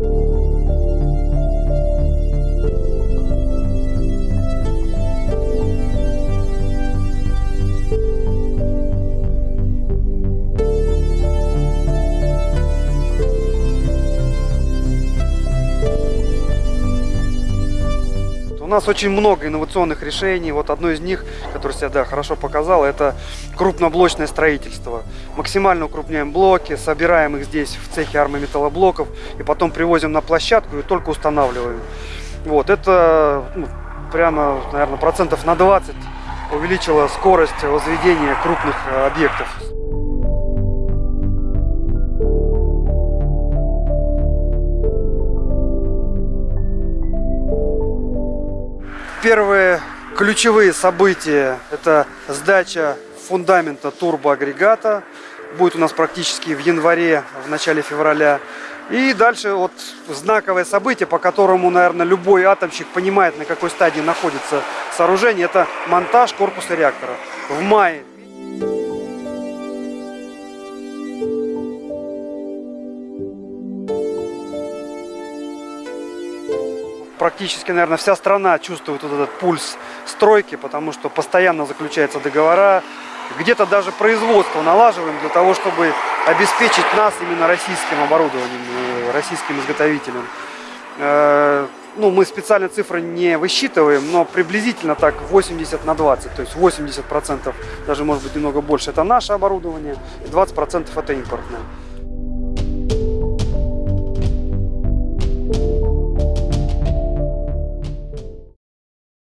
У нас очень много инновационных решений. Вот одно из них, которое себя да, хорошо показало, это крупноблочное строительство. Максимально укрупняем блоки, собираем их здесь в цехе армометаллоблоков и потом привозим на площадку и только устанавливаем. Вот, это ну, прямо, наверное, процентов на 20 увеличило скорость возведения крупных э, объектов. Первые ключевые события – это сдача фундамента турбоагрегата. Будет у нас практически в январе, в начале февраля. И дальше вот знаковое событие, по которому, наверное, любой атомщик понимает, на какой стадии находится сооружение. Это монтаж корпуса реактора. В мае практически, наверное, вся страна чувствует вот этот пульс стройки, потому что постоянно заключаются договора, где-то даже производство налаживаем для того, чтобы обеспечить нас именно российским оборудованием, российским изготовителем. Э, ну, мы специально цифры не высчитываем, но приблизительно так 80 на 20, то есть 80 процентов, даже может быть немного больше, это наше оборудование, и 20 процентов это импортное.